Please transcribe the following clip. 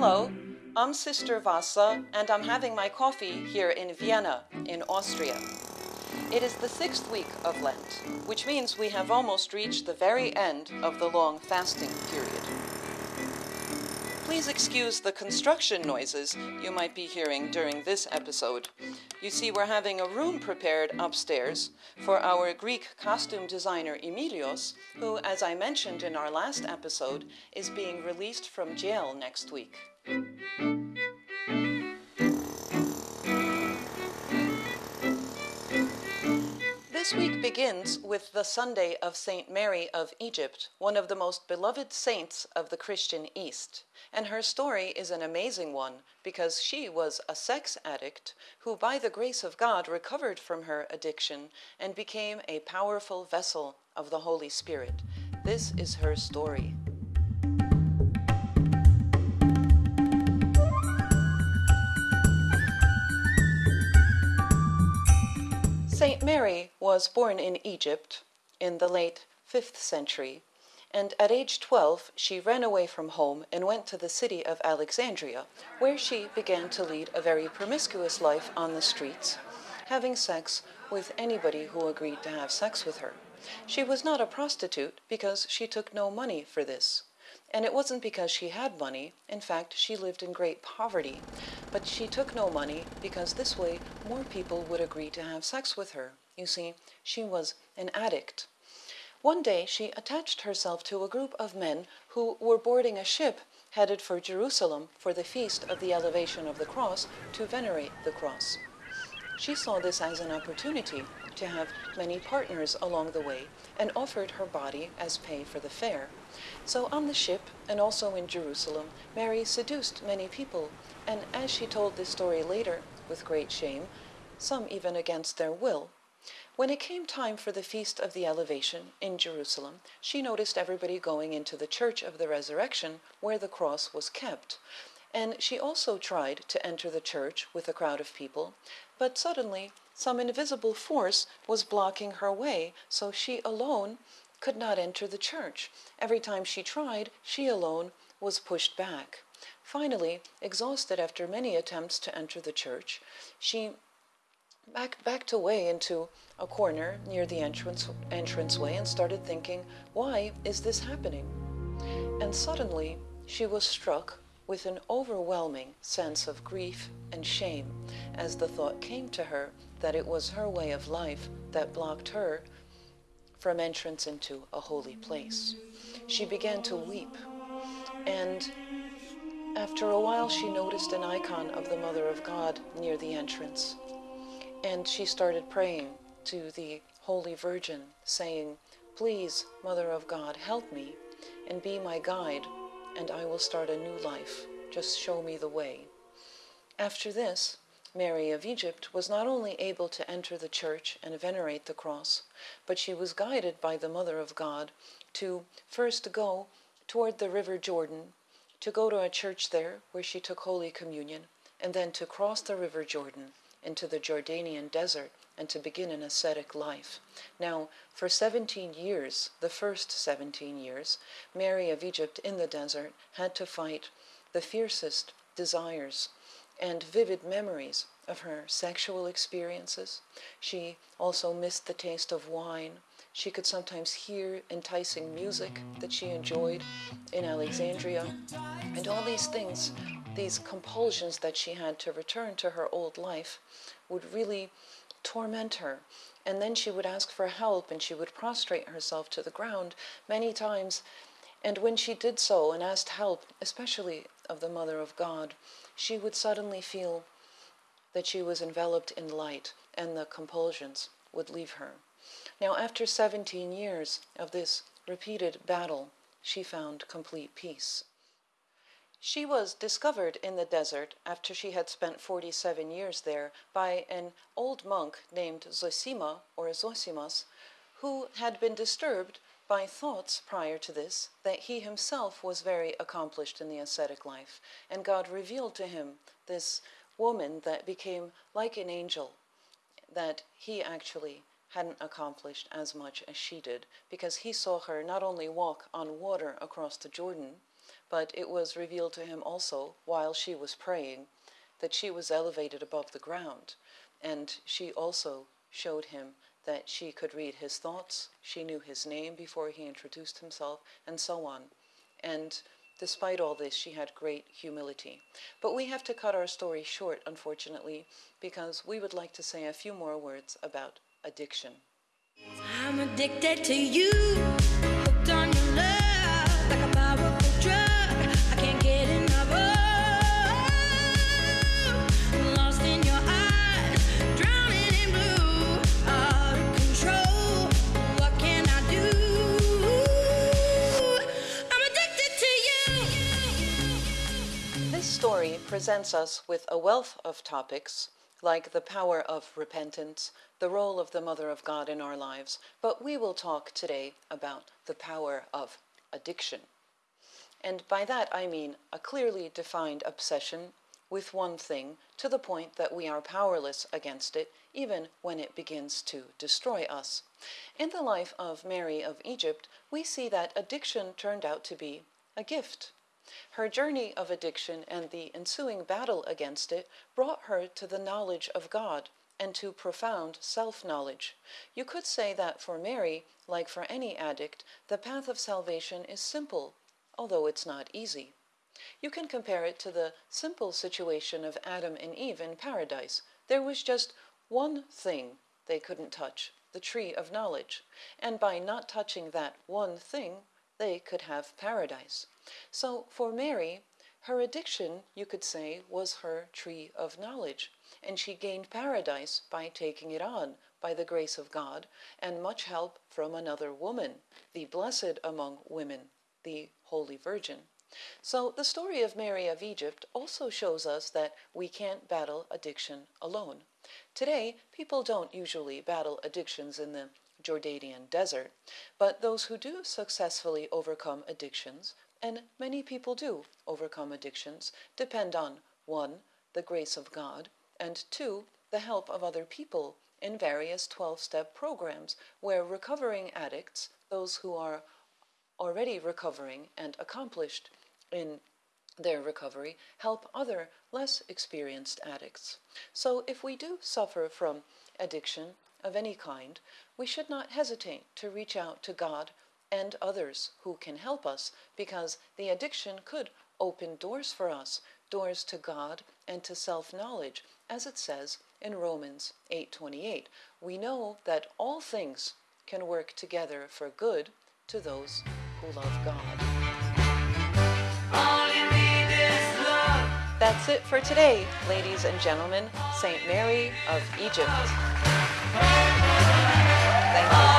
Hello, I'm Sister Vassa, and I'm having my coffee here in Vienna, in Austria. It is the sixth week of Lent, which means we have almost reached the very end of the long fasting period. Please excuse the construction noises you might be hearing during this episode. You see, we're having a room prepared upstairs for our Greek costume designer Emilios, who, as I mentioned in our last episode, is being released from jail next week. This week begins with the Sunday of St. Mary of Egypt, one of the most beloved saints of the Christian East. And her story is an amazing one because she was a sex addict who, by the grace of God, recovered from her addiction and became a powerful vessel of the Holy Spirit. This is her story. Saint Mary was born in Egypt in the late 5th century, and at age 12 she ran away from home and went to the city of Alexandria, where she began to lead a very promiscuous life on the streets, having sex with anybody who agreed to have sex with her. She was not a prostitute because she took no money for this. And it wasn't because she had money. In fact, she lived in great poverty. But she took no money because this way more people would agree to have sex with her. You see, she was an addict. One day she attached herself to a group of men who were boarding a ship headed for Jerusalem for the feast of the elevation of the cross to venerate the cross. She saw this as an opportunity to have many partners along the way and offered her body as pay for the fare. So on the ship and also in Jerusalem, Mary seduced many people, and as she told this story later, with great shame, some even against their will, when it came time for the Feast of the Elevation in Jerusalem, she noticed everybody going into the Church of the Resurrection where the cross was kept. And she also tried to enter the church with a crowd of people, but suddenly some invisible force was blocking her way, so she alone could not enter the church. Every time she tried, she alone was pushed back. Finally, exhausted after many attempts to enter the church, she back, backed away into a corner near the entrance entranceway and started thinking, why is this happening? And suddenly she was struck with an overwhelming sense of grief and shame as the thought came to her that it was her way of life that blocked her from entrance into a holy place. She began to weep, and after a while she noticed an icon of the Mother of God near the entrance, and she started praying to the Holy Virgin, saying, Please, Mother of God, help me and be my guide and I will start a new life. Just show me the way. After this, Mary of Egypt was not only able to enter the church and venerate the cross, but she was guided by the Mother of God to first go toward the River Jordan, to go to a church there where she took Holy Communion, and then to cross the River Jordan into the Jordanian desert and to begin an ascetic life. Now, for 17 years, the first 17 years, Mary of Egypt in the desert had to fight the fiercest desires and vivid memories of her sexual experiences. She also missed the taste of wine. She could sometimes hear enticing music that she enjoyed in Alexandria. And all these things, these compulsions that she had to return to her old life, would really torment her. And then she would ask for help and she would prostrate herself to the ground many times. And when she did so and asked help, especially of the Mother of God, she would suddenly feel that she was enveloped in light and the compulsions would leave her. Now, after 17 years of this repeated battle, she found complete peace. She was discovered in the desert after she had spent 47 years there by an old monk named Zosima or Zosimas, who had been disturbed by thoughts prior to this that he himself was very accomplished in the ascetic life. And God revealed to him this woman that became like an angel that he actually hadn't accomplished as much as she did because he saw her not only walk on water across the Jordan, but it was revealed to him also while she was praying that she was elevated above the ground, and she also showed him that she could read his thoughts, she knew his name before he introduced himself, and so on. And despite all this, she had great humility. But we have to cut our story short, unfortunately, because we would like to say a few more words about addiction. I'm addicted to you, presents us with a wealth of topics like the power of repentance, the role of the Mother of God in our lives, but we will talk today about the power of addiction. And by that I mean a clearly defined obsession with one thing to the point that we are powerless against it, even when it begins to destroy us. In the life of Mary of Egypt, we see that addiction turned out to be a gift. Her journey of addiction and the ensuing battle against it brought her to the knowledge of God and to profound self knowledge. You could say that for Mary, like for any addict, the path of salvation is simple, although it's not easy. You can compare it to the simple situation of Adam and Eve in paradise. There was just one thing they couldn't touch the tree of knowledge, and by not touching that one thing, they could have paradise. So for Mary, her addiction, you could say, was her tree of knowledge, and she gained paradise by taking it on by the grace of God and much help from another woman, the blessed among women, the Holy Virgin. So the story of Mary of Egypt also shows us that we can't battle addiction alone. Today, people don't usually battle addictions in the Jordanian desert, but those who do successfully overcome addictions and many people do overcome addictions, depend on 1. the grace of God, and 2. the help of other people in various 12 step programs where recovering addicts, those who are already recovering and accomplished in their recovery, help other less experienced addicts. So if we do suffer from addiction of any kind, we should not hesitate to reach out to God and others who can help us because the addiction could open doors for us, doors to God and to self-knowledge, as it says in Romans 8:28. We know that all things can work together for good to those who love God. That's it for today, ladies and gentlemen. St. Mary of Egypt. Thank you.